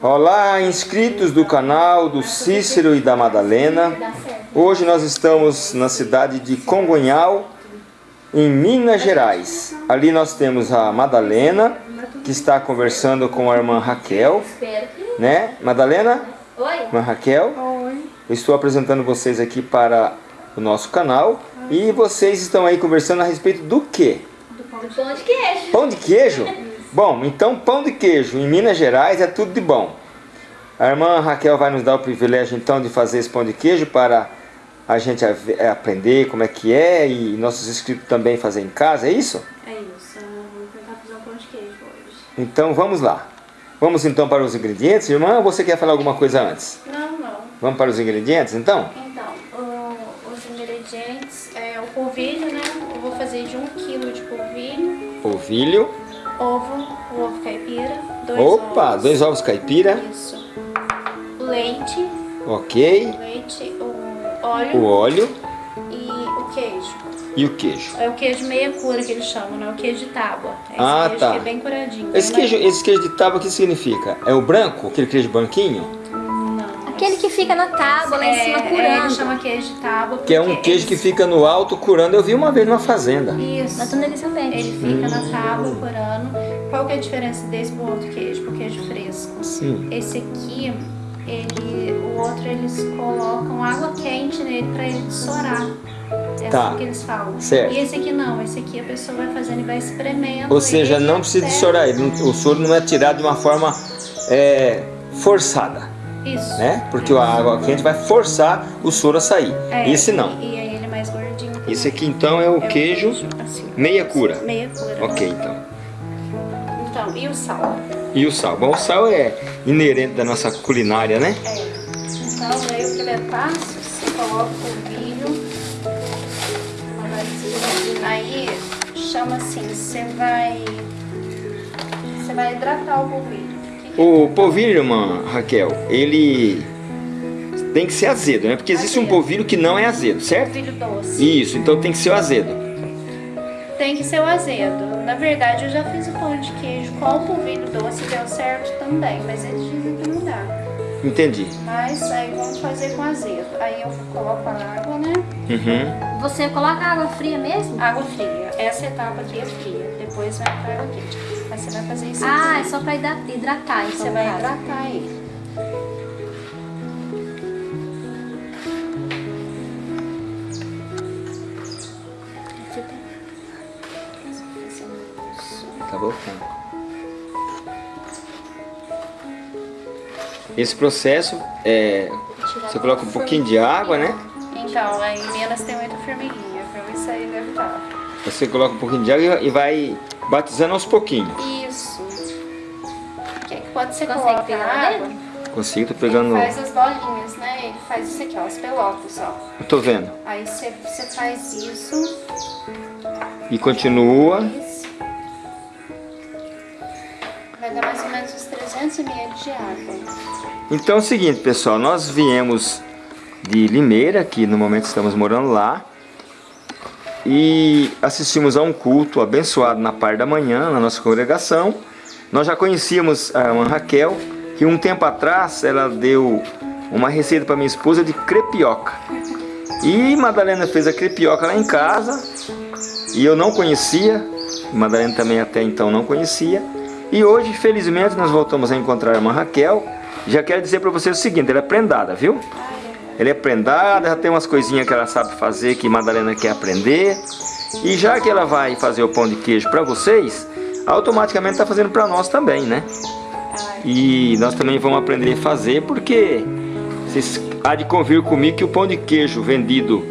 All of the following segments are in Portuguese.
Olá, inscritos do canal do Cícero e da Madalena. Hoje nós estamos na cidade de Congonhal, em Minas Gerais. Ali nós temos a Madalena, que está conversando com a irmã Raquel. Né? Madalena? Oi. Irmã Raquel? Oi. Eu estou apresentando vocês aqui para o nosso canal. E vocês estão aí conversando a respeito do quê? Do pão de queijo. Pão de queijo? Bom, então pão de queijo em Minas Gerais é tudo de bom. A irmã Raquel vai nos dar o privilégio então de fazer esse pão de queijo para a gente é, aprender como é que é e nossos inscritos também fazer em casa, é isso? É isso, eu vou tentar fazer um pão de queijo hoje. Então vamos lá. Vamos então para os ingredientes. Irmã, você quer falar alguma coisa antes? Não, não. Vamos para os ingredientes então? Então, o- os ingredientes é o polvilho, né? Eu vou fazer de 1 kg de polvilho, Polvilho. Ovo, o ovo caipira, dois Opa, ovos. dois ovos caipira. Isso. Leite, Ok. leite, o óleo O óleo e o queijo. e o queijo. É o queijo meia cura que eles chamam, né? O queijo de tábua. É esse Ah, queijo tá. que é bem curadinho. Esse bem queijo, esse queijo de tábua, o que significa? É o branco? Aquele queijo branquinho? Aquele que fica na tábua lá em cima é, curando. ele chama queijo de tábua. Que é um queijo que fica no alto curando. Eu vi uma vez numa fazenda. Isso. Na tonelha também. Ele fica na tábua curando. Qual que é a diferença desse pro outro queijo? Pro queijo fresco. Sim. Esse aqui, ele, o outro eles colocam água quente nele pra ele estourar. É Tá. assim que eles falam. Certo. E esse aqui não, esse aqui a pessoa vai fazendo e vai espremendo. Ou seja, ele não precisa de ele O soro não é tirado de uma forma é, forçada, Isso. né? Porque a água quente vai forçar o soro a sair. É, Esse não. E, e aí ele é mais gordinho. também. Esse aqui então é o É queijo assim. meia cura. Meia cura. Ok, então. Então, e o sal? E o sal? Bom, o sal é inerente da nossa culinária, né? É. Então, aí o primeiro passo, você coloca o vasilha. Aí, chama assim, você vai... Você vai hidratar o polvilho. O polvilho, irmã Raquel, ele tem que ser azedo, né? Porque existe um Azedo. polvilho que não é azedo, é certo? polvilho doce. Isso, então tem que ser o azedo. Tem que ser o azedo. Na verdade, eu já fiz o pão de queijo com o polvilho doce, deu certo também. Mas eles dizem que não dá. Entendi. Mas aí vamos fazer com azedo. Aí eu coloco a água, né? Uhum. Você coloca água fria mesmo? Água fria. Essa etapa aqui é fria. Depois vai pra água quente. Você vai fazer isso Ah, é aqui. só pra hidra- hidratar, então. Você vai caso. hidratar ele. Tá voltando. Esse processo é. Você coloca um pouquinho de água, né? Então, aí em Minas tem muita formiguinha. Foi isso aí deve estar. Você coloca um pouquinho de água e vai batizando aos pouquinhos. Isso. Que que pode ser Consegue pegar lá água. Consigo, tô Ele pegando. faz as bolinhas, né? Ele faz isso aqui, ó, as pelotas, ó. Eu tô vendo. Aí você, você faz isso. E continua. Isso. Vai dar mais ou menos uns 300 ml de água. Então é o seguinte, pessoal, nós viemos de Limeira, que no momento estamos morando lá, e assistimos a um culto abençoado na parte da manhã, na nossa congregação. Nós já conhecíamos a irmã Raquel, que um tempo atrás ela deu uma receita para minha esposa de crepioca. E Madalena fez a crepioca lá em casa, e eu não conhecia, Madalena também até então não conhecia. E hoje, felizmente, nós voltamos a encontrar a irmã Raquel. Já quero dizer para vocês o seguinte, ela é prendada, viu? Ela é prendada, já tem umas coisinhas que ela sabe fazer que Madalena quer aprender. E já que ela vai fazer o pão de queijo para vocês, automaticamente está fazendo para nós também, né? E nós também vamos aprender a fazer porque vocês há de convir comigo que o pão de queijo vendido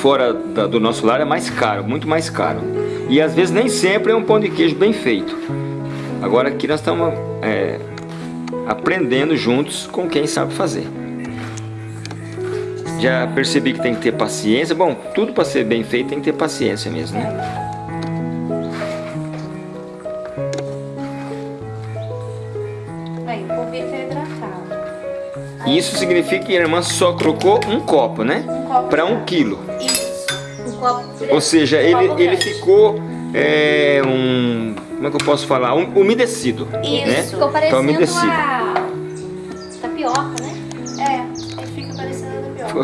fora da- do nosso lar é mais caro, muito mais caro. E às vezes nem sempre é um pão de queijo bem feito. Agora aqui nós estamos é, aprendendo juntos com quem sabe fazer. Já percebi que tem que ter paciência. Bom, tudo para ser bem feito tem que ter paciência mesmo, né? Tá. E isso significa que a irmã só colocou um copo, né? Um copo Para um quilo. Isso. Um copo Ou seja, Um ele, ele grande. ficou é, um como é que eu posso falar? Um- Umedecido. Isso. Né? Ficou Tá parecendo umedecido. a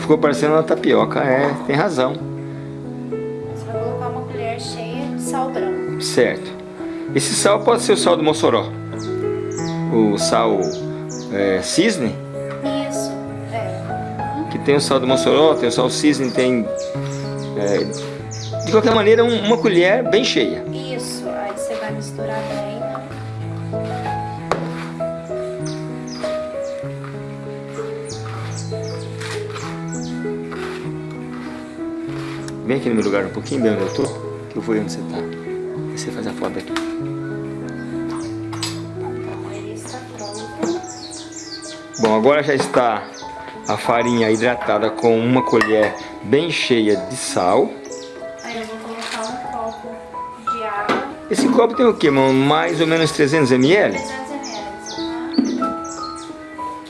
Ficou- parecendo uma tapioca, é, tem razão. Você vai colocar uma colher cheia de sal branco. Certo. Esse sal pode ser o sal do Mossoró. O sal é, cisne, Isso, é. que tem o sal do Mossoró, tem o sal cisne, tem... é, de qualquer maneira, um- uma colher bem cheia. Isso, aí você vai misturar bem. Vem aqui no meu lugar um pouquinho, bem onde eu tô, que eu vou aí onde você tá. Aí você faz a foto aqui. Bom, agora já está a farinha hidratada com uma colher bem cheia de sal. Aí eu vou colocar um copo de água, Esse copo tem o quê, mano? Mais ou menos 300 ml? 300 ml.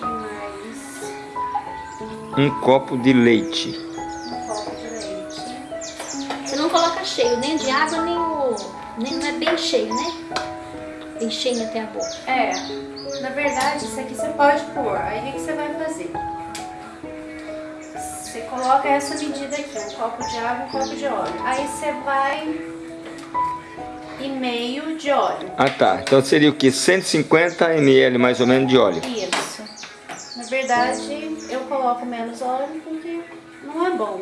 Mais Um copo de leite. Cheio, nem de água, nem o. Nem, não é bem cheio, né? Bem cheio até a boca. É, na verdade, isso aqui você pode pôr. Aí o que que você vai fazer? Você coloca essa medida aqui, um copo de água, um copo de óleo. Aí você vai e meio de óleo. Ah tá, então seria o que? 150 ml mais ou menos de óleo. Isso. Na verdade, eu coloco menos óleo porque não é bom.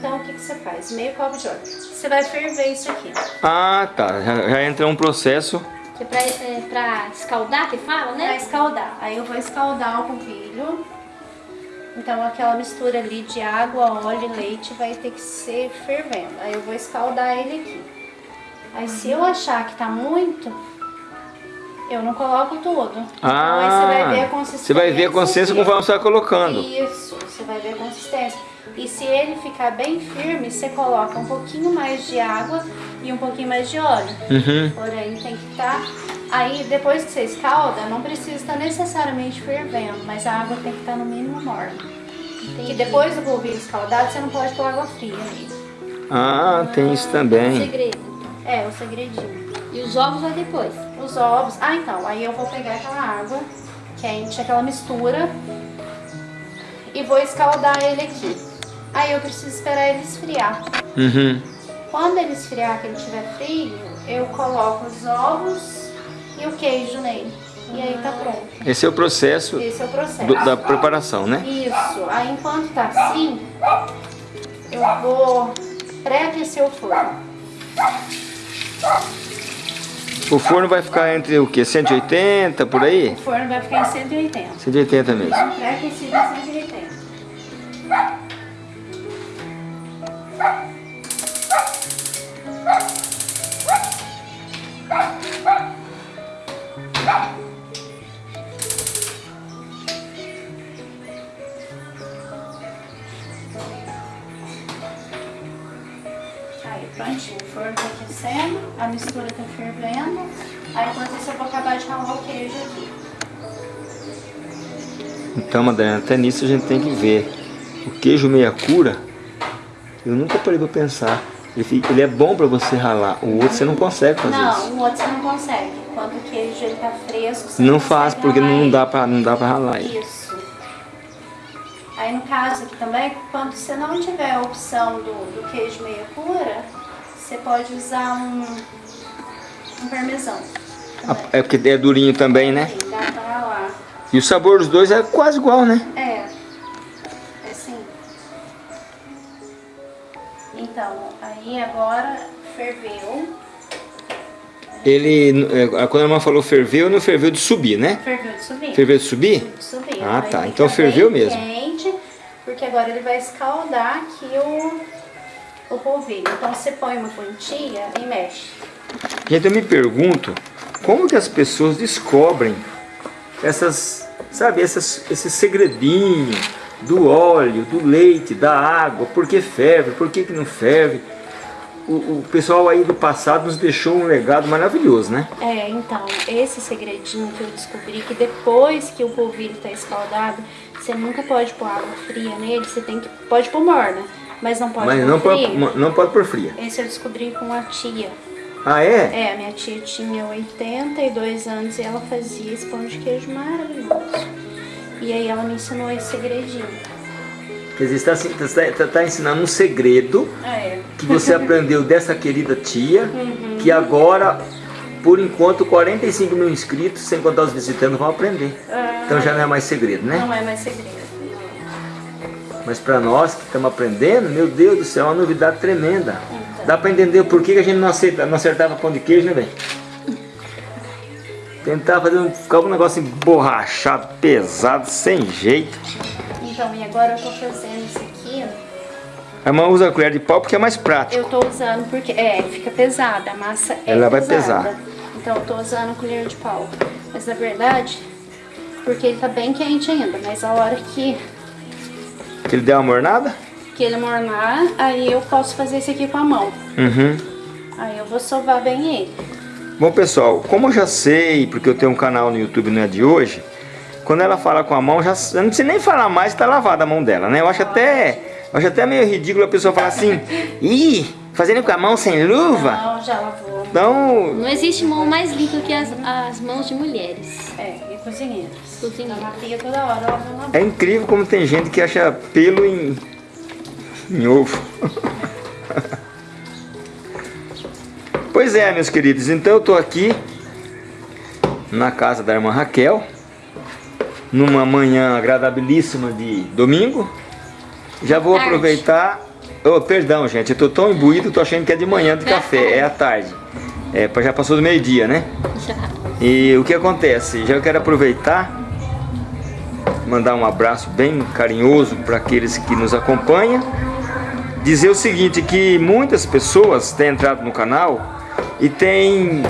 Então, o que, que você faz? Meio copo de óleo. Você vai ferver isso aqui. Ah tá, já, já entra um processo. Que é pra, é pra escaldar que fala, né? escaldar. Aí eu vou escaldar o polvilho. Então, aquela mistura ali de água, óleo e leite vai ter que ser fervendo. Aí eu vou escaldar ele aqui. Aí, se eu achar que tá muito, eu não coloco tudo. Então, aí você vai ver a consistência. Ah, você vai ver a consistência conforme você vai colocando. Isso, vai ver a consistência. E se ele ficar bem firme, você coloca um pouquinho mais de água e um pouquinho mais de óleo. Uhum. Porém, tem que estar. Aí, depois que você escalda, não precisa estar necessariamente fervendo, mas a água tem que estar no mínimo morna. Que depois do polvilho escaldado, você não pode pôr água fria nele. Ah, tem isso também. Segredo. É, o segredinho. E os ovos vai depois. Os ovos. Ah, então, aí eu vou pegar aquela água quente, aquela mistura, e vou escaldar ele aqui. Aí eu preciso esperar ele esfriar. Uhum. Quando ele esfriar, que ele estiver frio, eu coloco os ovos e o queijo nele. E aí tá pronto. Esse é o processo Esse é o processo. do- da preparação, né? Isso. Aí enquanto tá assim, eu vou pré-aquecer o forno. O forno vai ficar entre o que? 180 por aí? O forno vai ficar em 180. 180 mesmo. Pré-aquecido em 180. Então, Madalena, até nisso a gente tem que ver. O queijo meia cura, eu nunca parei pra pensar. Ele, ele é bom pra você ralar, o outro você não consegue fazer Não, isso. o outro você não consegue. Quando o queijo ele tá fresco, você Não faz porque ralar não dá, pra, não dá pra ralar. Isso. Aí no caso aqui também, quando você não tiver a opção do, do queijo meia cura, você pode usar um, um parmesão. É porque é durinho também, né? E o sabor dos dois é quase igual, né? É, é assim. Então, aí agora ferveu. Ele, é, quando a irmã falou ferveu, não ferveu de subir, né? Ferveu de subir. Ferveu de subir? de subir. Ah, tá. Então ferveu mesmo. quente, porque agora ele vai escaldar aqui o, o polvilho. Então você põe uma quantia e mexe. Gente, eu me pergunto, como que as pessoas descobrem essas, sabe, essas, esses segredinhos do óleo, do leite, da água, por que ferve, por que, que não ferve? O, o pessoal aí do passado nos deixou um legado maravilhoso, né? É, então, esse segredinho que eu descobri que depois que o polvilho tá escaldado, você nunca pode pôr água fria nele, você tem que. Pode pôr morna, mas não pode Mas pôr não fria. pode, não pode por fria. Esse eu descobri com a tia. Ah, é? É, a minha tia tinha 82 anos e ela fazia esse pão de queijo maravilhoso. E aí ela me ensinou esse segredinho. Quer dizer, você está, está, está ensinando um segredo É. que você aprendeu dessa querida tia, que agora, por enquanto, 45 mil inscritos, sem contar os visitantes, vão aprender. Ah, Então já não é mais segredo, né? Não é mais segredo. Mas para nós que estamos aprendendo, meu Deus do céu, é uma novidade tremenda. Dá para entender por que a gente não, aceita, não acertava pão de queijo, né, velho? Tentar fazer um, ficar um negócio emborrachado, pesado, sem jeito. Então, e agora eu tô fazendo isso aqui. A mão usa a colher de pau porque é mais prático. Eu tô usando porque, é, fica pesada, a massa é Ela vai pesada. pesar. Então eu tô usando colher de pau. Mas na verdade, porque ele tá bem quente ainda, mas a hora que, Que ele deu uma mornada? que ele mornar, aí eu posso fazer isso aqui com a mão. Uhum. Aí eu vou sovar bem ele. Bom pessoal, como eu já sei, porque eu tenho um canal no YouTube, não é de hoje, quando ela fala com a mão, já, eu não preciso nem falar mais, está lavada a mão dela, né? Eu acho até, eu acho até meio ridículo a pessoa falar assim, ih, fazendo com a mão sem luva? Não, já lavou. Então, Não existe mão mais limpa que as, as mãos de mulheres. É, e. Cozinheiros. Tá na pia toda hora, lavar. é incrível como tem gente que acha pelo em, em ovo. Pois é, meus queridos, então eu tô aqui na casa da irmã Raquel, numa manhã agradabilíssima de domingo. Já vou Tarde. aproveitar. Oh, perdão, gente, eu tô tão imbuído, tô achando que é de manhã de É café, é à tarde. É, já passou do meio-dia, né? Já. E o que acontece? Já quero aproveitar, mandar um abraço bem carinhoso para aqueles que nos acompanham. Dizer o seguinte, que muitas pessoas têm entrado no canal e têm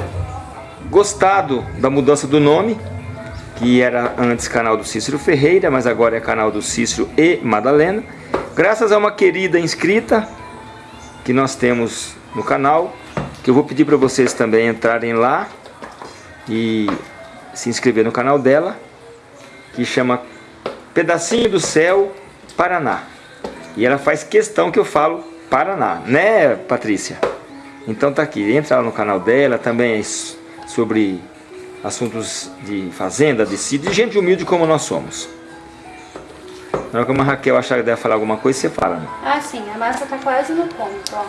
gostado da mudança do nome, que era antes canal do Cícero Ferreira, mas agora é canal do Cícero e Madalena. Graças a uma querida inscrita que nós temos no canal, que eu vou pedir para vocês também entrarem lá e se inscrever no canal dela, que chama Pedacinho do Céu Paraná. E ela faz questão que eu falo Paraná, né, Patrícia? Então tá aqui, entra lá no canal dela, também é sobre assuntos de fazenda, de sítio, de gente humilde como nós somos. Na hora que a Raquel achar que deve falar alguma coisa, você fala. né? Ah, sim, a massa tá quase no ponto, ó.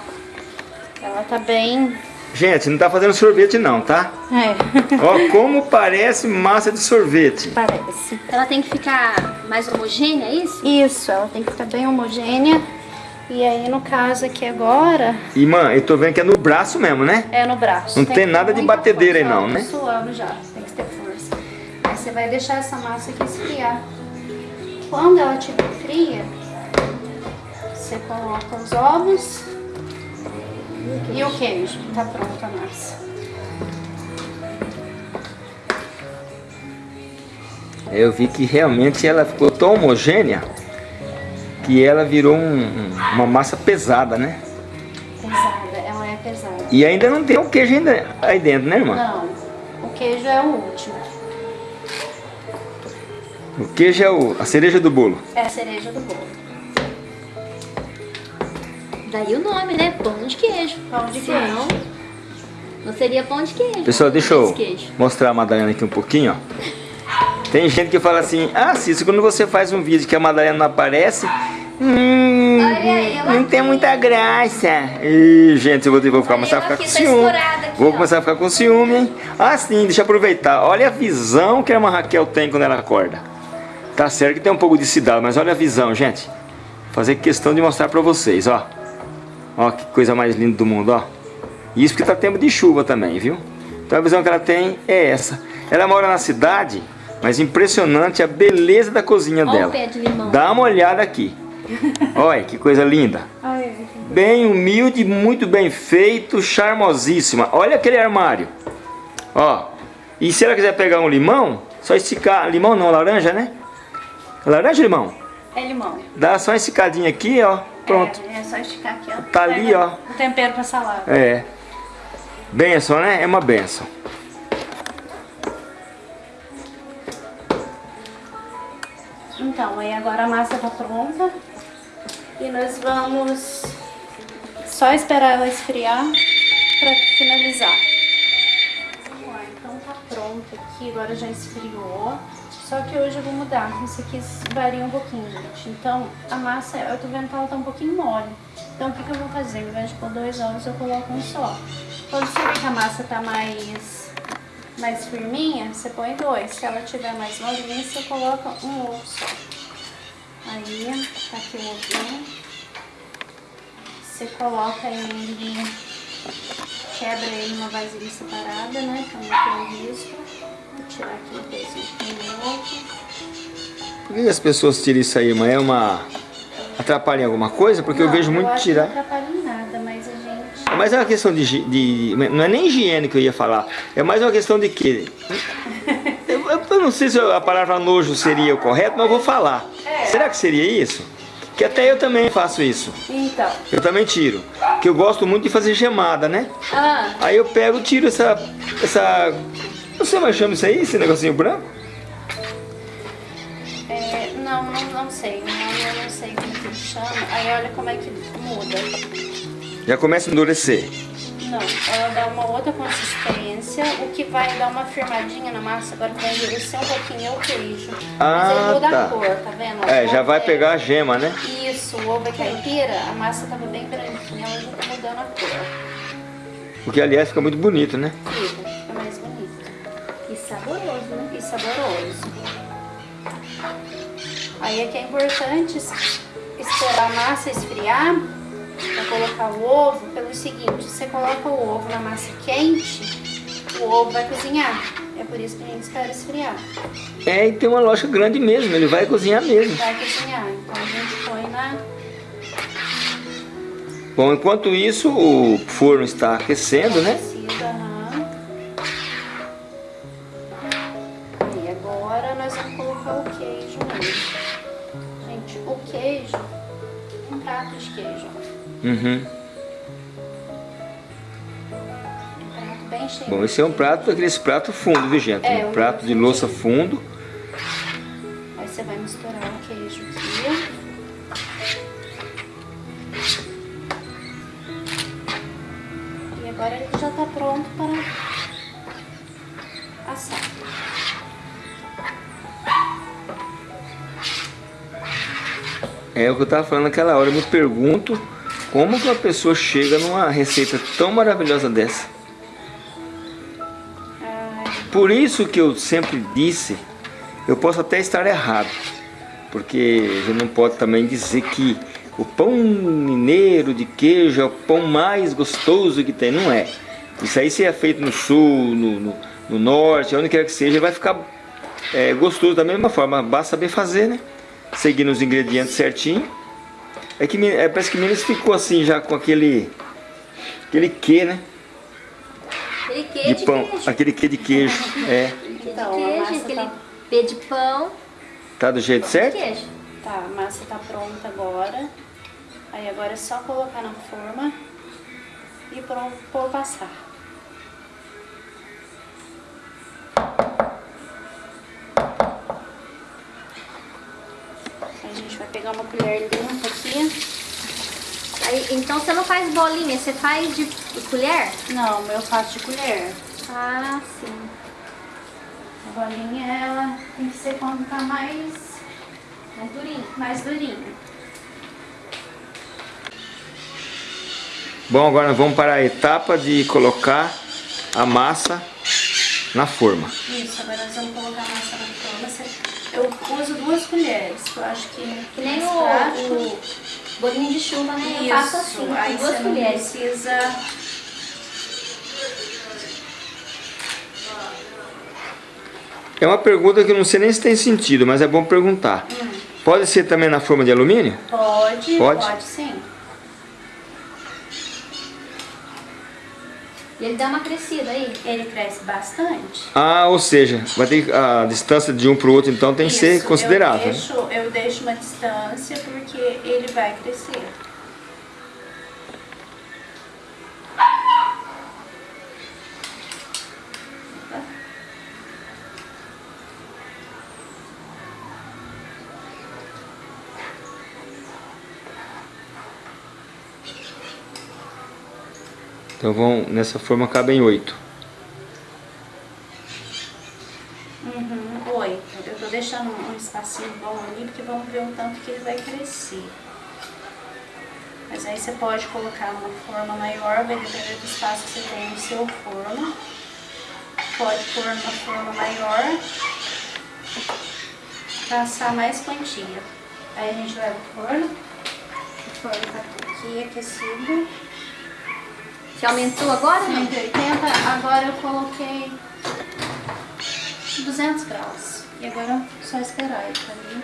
Ela tá bem... Gente, não tá fazendo sorvete não, tá? É, Ó, como parece massa de sorvete. parece. Ela tem que ficar mais homogênea, é isso? Isso, ela tem que ficar bem homogênea. E aí, no caso aqui agora, E, mãe, eu tô vendo que é no braço mesmo, né? é no braço. Não tem ter nada de batedeira aí não, né? Tá suando já, tem que ter força. Aí você vai deixar essa massa aqui esfriar. Quando ela estiver fria, você coloca os ovos e o queijo. Tá pronta a massa. Eu vi que realmente ela ficou tão homogênea que ela virou um- um- uma massa pesada, né? Pesada, ela é pesada. E ainda não tem o queijo ainda aí dentro, né, irmã? Não, o queijo é o último. O queijo é o- a cereja do bolo. É a cereja do bolo. Daí o nome, né? Pão de queijo. Pão de Senão, queijo. não seria pão de queijo. Pessoal, deixa eu mostrar a Madalena aqui um pouquinho, ó. Tem gente que fala assim, ah, Cícero, quando você faz um vídeo que a Madalena não aparece, hum, Olha aí, ela não tem muita graça. Ih, gente, eu vou, vou Olha começar a ficar com tá ciúme. aqui, Vou ó. começar a ficar com ciúme, hein? Ah, sim, deixa eu aproveitar. Olha a visão que a irmã Raquel tem quando ela acorda. Tá certo que tem um pouco de cidade, mas olha a visão, gente. Fazer questão de mostrar pra vocês, ó. Ó, que coisa mais linda do mundo, ó. Isso porque tá tempo de chuva também, viu? Então a visão que ela tem é essa. Ela mora na cidade, mas impressionante a beleza da cozinha Olha o dela. pé de limão. Dá uma olhada aqui. Olha que coisa linda. Ai, Bem humilde, muito bem feito, charmosíssima. Olha aquele armário. Ó. E se ela quiser pegar um limão, só esticar. Limão não, laranja, né? Laranja ou limão? é limão. Dá só uma esticadinha aqui, ó. Pronto. É, é só esticar aqui, ó. Tá ali, ó. O tempero pra salada. É. Benção, né? É uma benção. Então, aí agora a massa tá pronta. E nós vamos só esperar ela esfriar. pra finalizar. Pronto aqui, agora já esfriou. Só que hoje eu vou mudar, isso aqui varia um pouquinho, gente. Então, a massa, eu tô vendo que ela tá um pouquinho mole. Então, o que, que eu vou fazer? Ao invés de pôr dois ovos, eu coloco um só. Quando você vê que a massa tá mais, mais firminha, você põe dois. Se ela tiver mais molinha, você coloca um ovo só. Aí, tá aqui o ovinho. Você coloca ele, quebra ele numa vasilha separada, né? Pra não ter risco. Vou tirar aqui um pezinho. Por que as pessoas tiram isso aí, mãe? É uma... Atrapalha em alguma coisa? Porque eu Não, vejo muito acho tirar... Não atrapalha em nada, mas a gente... Mas é uma questão de, de- Não é nem higiene que eu ia falar. É mais uma questão de quê? Eu, eu- eu não sei se a palavra nojo seria o correto, mas eu vou falar. É. Será que seria isso? Que até eu também faço isso. Então, Eu também tiro. Que eu gosto muito de fazer gemada, né? ah, Aí eu pego e tiro essa. essa. Não sei mais chama isso aí, esse negocinho branco? é, não, não, não sei, não, eu não sei como que chama. Aí olha como é que muda. Já começa a endurecer. Não, ela dá uma outra consistência, o que vai dar uma firmadinha na massa, agora vai endurecer um pouquinho é o queijo. Mas Ah, ele muda tá. a cor, tá vendo? É, já vai é- pegar a gema, né? Isso, o ovo é caipira, a massa tava bem branquinha, ela já tá mudando a cor. Porque aliás fica muito bonito, né? Fica, fica mais bonito. E saboroso, né? E saboroso. Aí é que é importante es- esperar a massa esfriar para colocar o ovo pelo seguinte, você coloca o ovo na massa quente, o ovo vai cozinhar. É por isso que a gente espera esfriar. É, e tem uma lógica grande mesmo, ele vai cozinhar mesmo. Vai cozinhar. Então a gente põe na. Bom, enquanto isso, o forno está aquecendo, né? Uhum. Um prato bem cheio. Bom, esse é um prato, aqueles prato fundo, viu gente? É, um um prato de louça fundo. Aí você vai misturar o queijo aqui. E agora ele já tá pronto para assar. É o que eu estava falando naquela hora. Eu me pergunto como que uma pessoa chega numa receita tão maravilhosa dessa. Por isso que eu sempre disse, eu posso até estar errado, porque gente não pode também dizer que o pão mineiro de queijo é o pão mais gostoso que tem, não é. Isso aí se é feito no sul, no, no, no norte, onde quer que seja, vai ficar é, gostoso da mesma forma, basta saber fazer, né? Seguindo os ingredientes certinho. É que é, parece que Minas ficou assim já com aquele, aquele quê, né? Aquele queijo De pão, queijo. aquele quê de queijo, é. Então, queijo, aquele tá, de pão. Tá do jeito certo? Queijo. tá, a massa tá pronta agora. Aí agora é só colocar na forma e pôr pôr passar. Pegar uma colher limpa aqui. Aí, então você não faz bolinha, você faz de colher? Não, eu faço de colher. Ah, sim. A bolinha, ela tem que ser quando tá mais, Mais durinho. mais durinha. Bom, agora vamos para a etapa de colocar a massa na forma. Isso, agora nós vamos colocar a massa na forma. Eu uso duas colheres, que eu acho que Que nem o, prático. o bolinho de chuva, né? Eu Isso, faço assim, aí duas você não colheres. precisa... É uma pergunta que eu não sei nem se tem sentido, mas é bom perguntar. Pode ser também na forma de alumínio? Pode, Pode? pode, sim. E ele dá uma crescida aí. Ele cresce bastante. Ah, ou seja, vai ter a distância de um para o outro, então tem que ser Isso, considerável. Eu né? deixo, eu deixo uma distância porque ele vai crescer. Então vão, nessa forma cabem oito. Uhum, oito. Eu tô deixando um espacinho bom ali, porque vamos ver o tanto que ele vai crescer. Mas aí você pode colocar numa forma maior, vai depender do espaço que você tem no seu forno. Pode pôr numa forma maior, pra assar mais quantia. Aí a gente leva pro forno. O forno tá aqui aquecido. Você aumentou agora? Não. 180, agora eu coloquei 200 graus. E agora é só esperar ele ali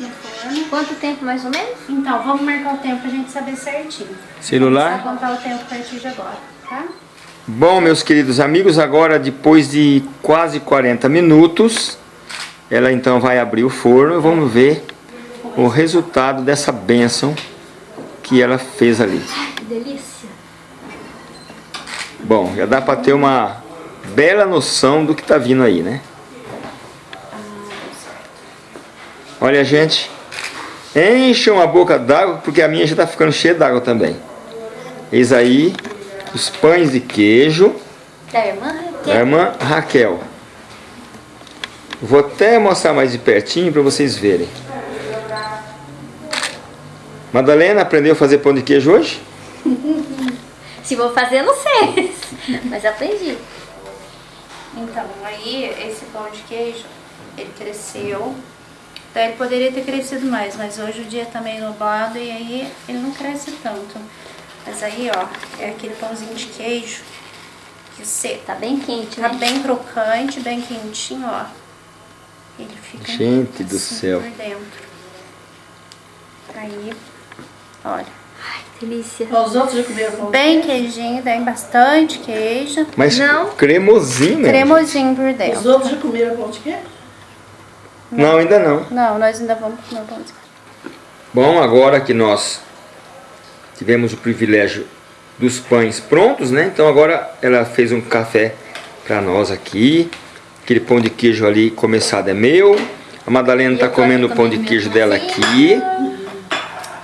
no forno. Quanto tempo mais ou menos? Então, vamos marcar o tempo pra gente saber certinho. Celular? Vou contar o tempo a partir de agora, tá? Bom, meus queridos amigos, agora depois de quase 40 minutos, ela então vai abrir o forno e vamos ver o resultado dessa bênção que ela fez ali. Que delícia. Bom, já dá para ter uma bela noção do que está vindo aí, né? Olha, gente, encham a boca d'água, porque a minha já está ficando cheia d'água também. Eis aí os pães de queijo Da irmã da Raquel. irmã Raquel. Vou até mostrar mais de pertinho para vocês verem. Madalena aprendeu a fazer pão de queijo hoje? Se vou fazer, não sei. Mas aprendi. Então, aí esse pão de queijo, ele cresceu. Então ele poderia ter crescido mais, mas hoje o dia tá meio nublado e aí ele não cresce tanto. Mas aí, ó, é aquele pãozinho de queijo que você Tá bem quente, tá né? bem crocante, bem quentinho, ó. Ele fica Gente do assim céu. por dentro. Aí, olha. Delícia. Os outros já comeram pão. Bem queijinho, tem bastante queijo. Mas Não. cremosinho, né? Cremosinho por Os dentro. outros já comeram pão de queijo? Não, ainda não. Não, nós ainda vamos comer pão de queijo. Bom, agora que nós tivemos o privilégio dos pães prontos, né? Então agora ela fez um café para nós aqui. Aquele pão de queijo ali começado é meu. A Madalena está comendo o pão de queijo dela aqui.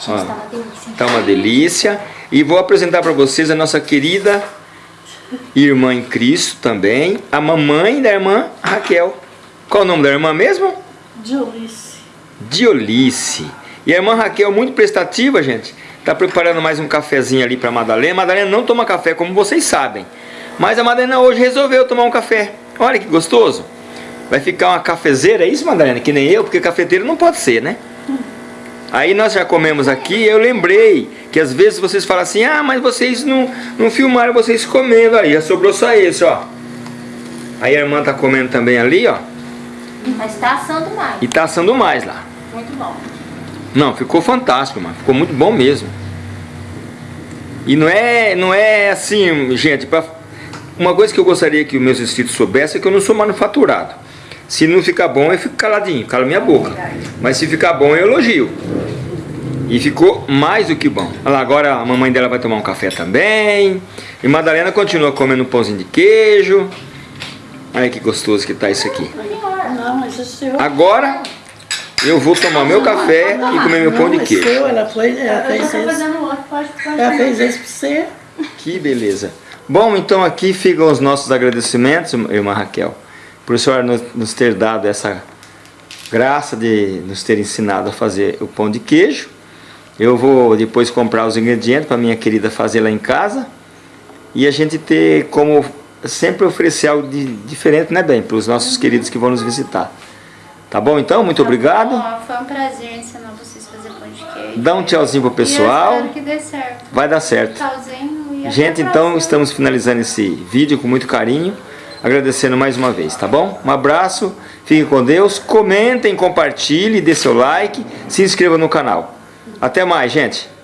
Ó. tá uma delícia. E vou apresentar para vocês a nossa querida irmã em Cristo também, a mamãe da irmã Raquel. Qual o nome da irmã mesmo? Diolice. Diolice. E a irmã Raquel, muito prestativa, gente, tá preparando mais um cafezinho ali para Madalena. Madalena não toma café, como vocês sabem. Mas a Madalena hoje resolveu tomar um café. Olha que gostoso. Vai ficar uma cafezeira, é isso, Madalena? Que nem eu, porque cafeteiro não pode ser, né? Aí nós já comemos aqui, eu lembrei que às vezes vocês falam assim, ah, mas vocês não, não filmaram vocês comendo aí, já sobrou só esse, ó. Aí a irmã tá comendo também ali, ó, Mas tá assando mais. e tá assando mais lá. Muito bom. Não, ficou fantástico, mano. Ficou muito bom mesmo. E não é, não é assim, gente, pra... uma coisa que eu gostaria que os meus inscritos soubessem é que eu não sou manufaturado. Se não ficar bom, eu fico caladinho, cala minha boca. Mas se ficar bom, eu elogio. E ficou mais do que bom. Olha lá, agora a mamãe dela vai tomar um café também. E Madalena continua comendo um pãozinho de queijo. Olha que gostoso que tá isso aqui. Agora eu vou tomar meu café e comer meu pão de queijo. ela, foi, ela Eu fez Ela fez esse pra você. Que beleza. Bom, então aqui ficam os nossos agradecimentos, irmã Raquel, por a senhora nos, nos ter dado essa graça de nos ter ensinado a fazer o pão de queijo. Eu vou depois comprar os ingredientes para minha querida fazer lá em casa. E a gente ter como sempre oferecer algo de, diferente, né, bem, para os nossos queridos que vão nos visitar. Tá bom então? Muito obrigado. Ó, foi um prazer ensinar vocês a fazer pão de queijo. Dá um tchauzinho pro E eu pessoal. espero que dê certo. Vai dar certo. Tchauzinho e Gente, então estamos finalizando esse vídeo com muito carinho, agradecendo mais uma vez, tá bom? Um abraço, fiquem com Deus, comentem, compartilhem, dê seu like, se inscreva no canal. Até mais, gente!